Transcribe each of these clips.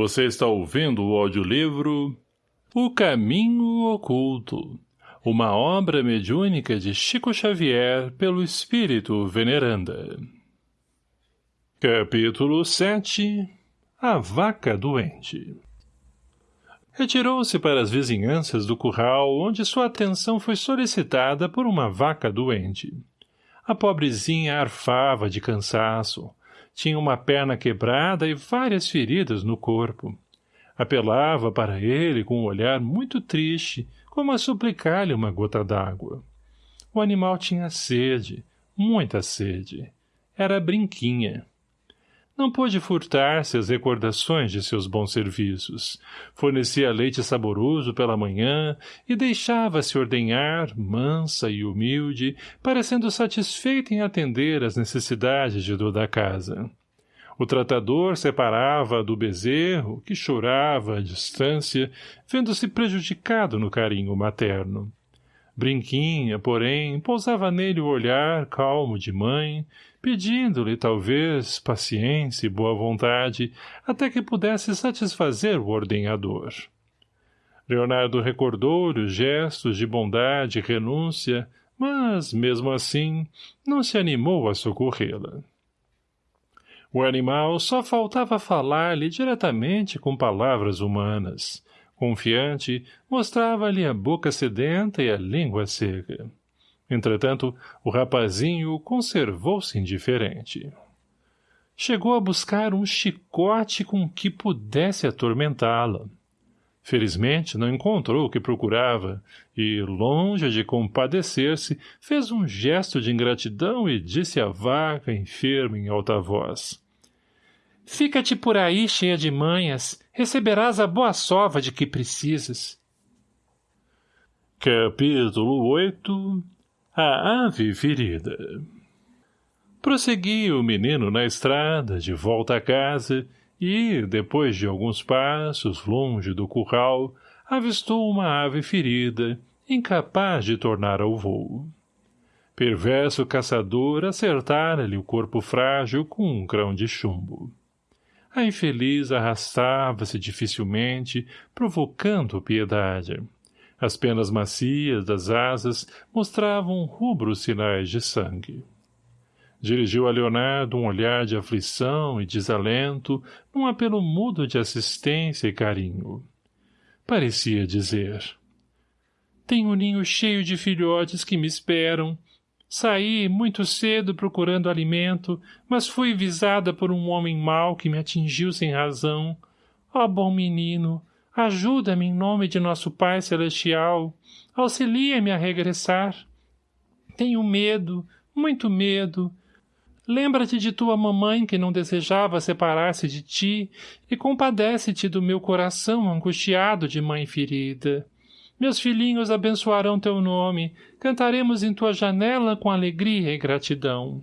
Você está ouvindo o audiolivro O Caminho Oculto, uma obra mediúnica de Chico Xavier pelo Espírito Veneranda. Capítulo 7 A Vaca Doente Retirou-se para as vizinhanças do curral, onde sua atenção foi solicitada por uma vaca doente. A pobrezinha arfava de cansaço, tinha uma perna quebrada e várias feridas no corpo. Apelava para ele com um olhar muito triste, como a suplicar-lhe uma gota d'água. O animal tinha sede, muita sede. Era brinquinha. Não pôde furtar-se as recordações de seus bons serviços. Fornecia leite saboroso pela manhã e deixava-se ordenhar, mansa e humilde, parecendo satisfeita em atender às necessidades de toda a casa. O tratador separava do bezerro, que chorava à distância, vendo-se prejudicado no carinho materno. Brinquinha, porém, pousava nele o olhar calmo de mãe, pedindo-lhe, talvez, paciência e boa vontade, até que pudesse satisfazer o ordenhador. Leonardo recordou-lhe os gestos de bondade e renúncia, mas, mesmo assim, não se animou a socorrê-la. O animal só faltava falar-lhe diretamente com palavras humanas. Confiante, mostrava-lhe a boca sedenta e a língua seca. Entretanto, o rapazinho conservou-se indiferente. Chegou a buscar um chicote com que pudesse atormentá-la. Felizmente não encontrou o que procurava, e, longe de compadecer-se, fez um gesto de ingratidão e disse à vaca, enferma em alta voz. Fica-te por aí cheia de manhas, receberás a boa sova de que precisas. Capítulo 8 a ave ferida Prosseguia o menino na estrada, de volta à casa, e, depois de alguns passos, longe do curral, avistou uma ave ferida, incapaz de tornar ao voo. Perverso caçador acertara-lhe o corpo frágil com um grão de chumbo. A infeliz arrastava-se dificilmente, provocando piedade. As penas macias das asas mostravam rubros sinais de sangue. Dirigiu a Leonardo um olhar de aflição e desalento, num apelo mudo de assistência e carinho. Parecia dizer... Tenho um ninho cheio de filhotes que me esperam. Saí muito cedo procurando alimento, mas fui visada por um homem mau que me atingiu sem razão. Ó oh, bom menino, Ajuda-me em nome de nosso Pai Celestial. Auxilia-me a regressar. Tenho medo, muito medo. Lembra-te de tua mamãe que não desejava separar-se de ti e compadece-te do meu coração angustiado de mãe ferida. Meus filhinhos abençoarão teu nome, cantaremos em tua janela com alegria e gratidão.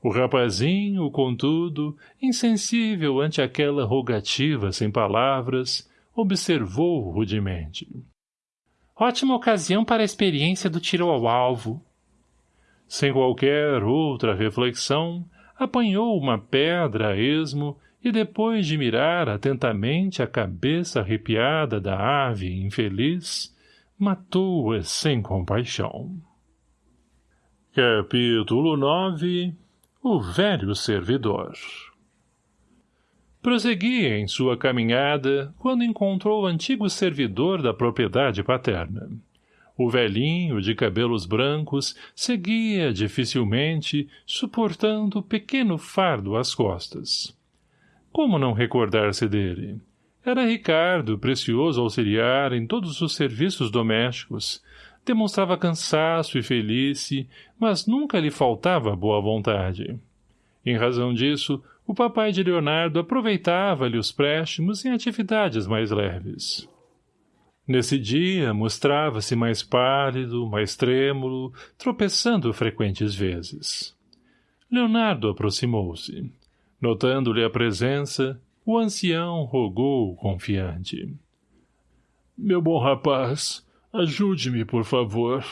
O rapazinho, contudo, insensível ante aquela rogativa sem palavras, observou rudemente. Ótima ocasião para a experiência do tiro ao alvo. Sem qualquer outra reflexão, apanhou uma pedra a esmo e depois de mirar atentamente a cabeça arrepiada da ave infeliz, matou-a sem compaixão. Capítulo 9 o velho servidor. Prosseguia em sua caminhada quando encontrou o antigo servidor da propriedade paterna. O velhinho, de cabelos brancos, seguia dificilmente, suportando pequeno fardo às costas. Como não recordar-se dele? Era Ricardo, precioso auxiliar em todos os serviços domésticos, demonstrava cansaço e felice, mas nunca lhe faltava boa vontade. Em razão disso, o papai de Leonardo aproveitava-lhe os préstimos em atividades mais leves. Nesse dia, mostrava-se mais pálido, mais trêmulo, tropeçando frequentes vezes. Leonardo aproximou-se. Notando-lhe a presença, o ancião rogou confiante. — Meu bom rapaz, Ajude-me, por favor.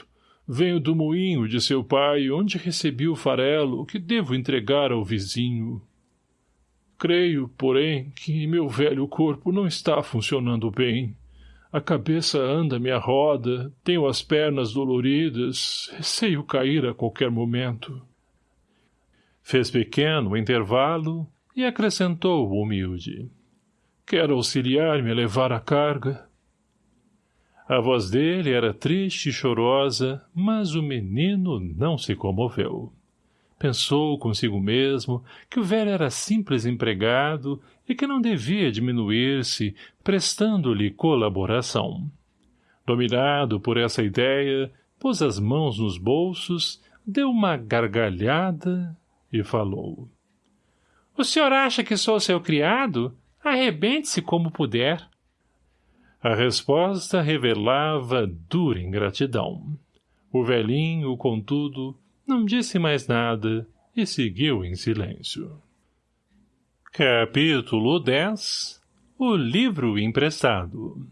Venho do moinho de seu pai, onde recebi o farelo que devo entregar ao vizinho. Creio, porém, que meu velho corpo não está funcionando bem. A cabeça anda-me a roda, tenho as pernas doloridas, receio cair a qualquer momento. Fez pequeno intervalo e acrescentou humilde. Quer auxiliar-me a levar a carga? A voz dele era triste e chorosa, mas o menino não se comoveu. Pensou consigo mesmo que o velho era simples empregado e que não devia diminuir-se, prestando-lhe colaboração. Dominado por essa ideia, pôs as mãos nos bolsos, deu uma gargalhada e falou. — O senhor acha que sou seu criado? Arrebente-se como puder. A resposta revelava dura ingratidão. O velhinho, contudo, não disse mais nada e seguiu em silêncio. Capítulo 10 O livro emprestado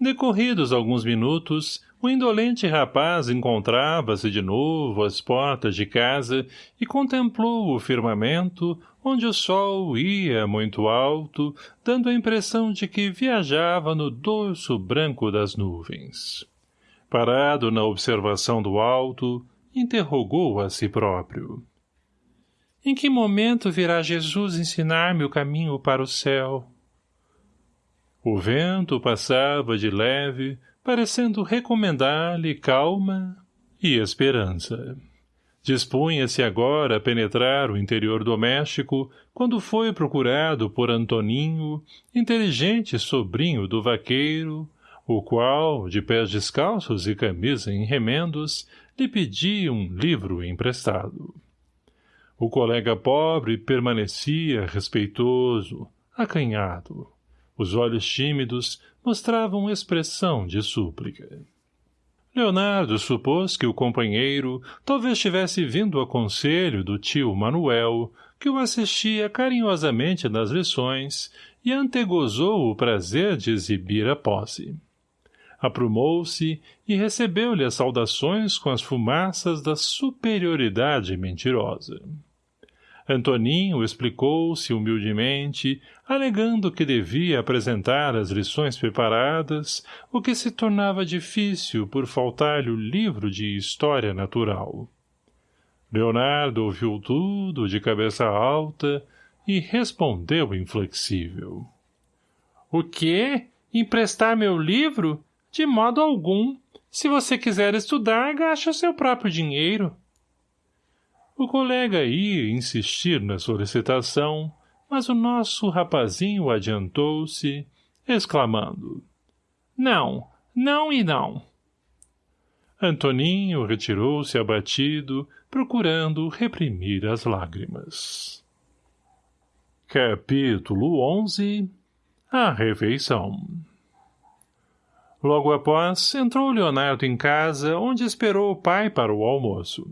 Decorridos alguns minutos, o indolente rapaz encontrava-se de novo às portas de casa e contemplou o firmamento, onde o sol ia muito alto, dando a impressão de que viajava no dorso branco das nuvens. Parado na observação do alto, interrogou a si próprio. Em que momento virá Jesus ensinar-me o caminho para o céu? O vento passava de leve, parecendo recomendar-lhe calma e esperança. Dispunha-se agora a penetrar o interior doméstico quando foi procurado por Antoninho, inteligente sobrinho do vaqueiro, o qual, de pés descalços e camisa em remendos, lhe pedia um livro emprestado. O colega pobre permanecia respeitoso, acanhado. Os olhos tímidos mostravam expressão de súplica. Leonardo supôs que o companheiro talvez tivesse vindo a conselho do tio Manuel, que o assistia carinhosamente nas lições, e antegozou o prazer de exibir a posse aprumou-se e recebeu-lhe as saudações com as fumaças da superioridade mentirosa. Antoninho explicou-se humildemente, alegando que devia apresentar as lições preparadas, o que se tornava difícil por faltar-lhe o livro de História Natural. Leonardo ouviu tudo de cabeça alta e respondeu inflexível. — O quê? Emprestar meu livro? De modo algum. Se você quiser estudar, gaste o seu próprio dinheiro. O colega ia insistir na solicitação, mas o nosso rapazinho adiantou-se, exclamando. Não, não e não. Antoninho retirou-se abatido, procurando reprimir as lágrimas. Capítulo 11 A Refeição Logo após, entrou Leonardo em casa, onde esperou o pai para o almoço.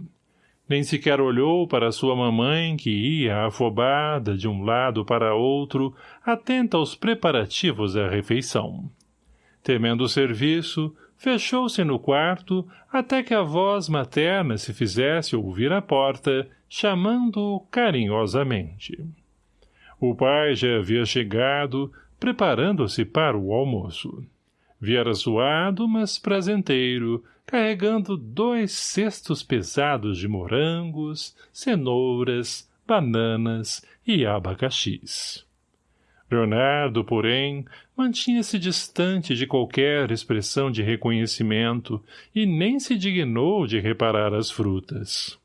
Nem sequer olhou para sua mamãe, que ia afobada de um lado para outro, atenta aos preparativos da refeição. Temendo o serviço, fechou-se no quarto até que a voz materna se fizesse ouvir à porta, chamando-o carinhosamente. O pai já havia chegado, preparando-se para o almoço. Viera suado, mas prazenteiro, carregando dois cestos pesados de morangos, cenouras, bananas e abacaxis. Leonardo, porém, mantinha-se distante de qualquer expressão de reconhecimento e nem se dignou de reparar as frutas.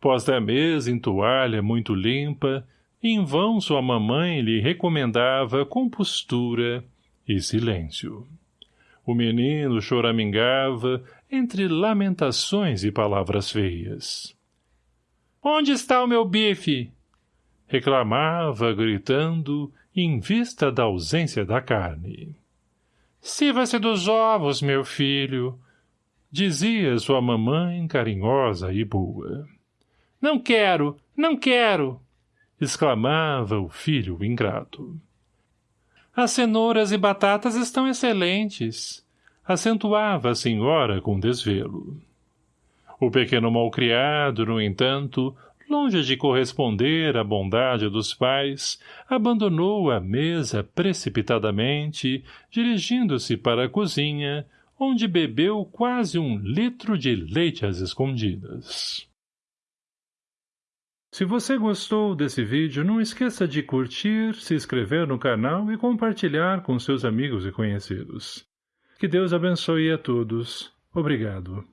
Posta a mesa em toalha muito limpa, em vão sua mamãe lhe recomendava compostura e silêncio. O menino choramingava entre lamentações e palavras feias. — Onde está o meu bife? Reclamava, gritando, em vista da ausência da carne. — Sirva-se dos ovos, meu filho! Dizia sua mamãe carinhosa e boa. — Não quero! Não quero! exclamava o filho ingrato. As cenouras e batatas estão excelentes, acentuava a senhora com desvelo. O pequeno malcriado, no entanto, longe de corresponder à bondade dos pais, abandonou a mesa precipitadamente, dirigindo-se para a cozinha, onde bebeu quase um litro de leite às escondidas. Se você gostou desse vídeo, não esqueça de curtir, se inscrever no canal e compartilhar com seus amigos e conhecidos. Que Deus abençoe a todos. Obrigado.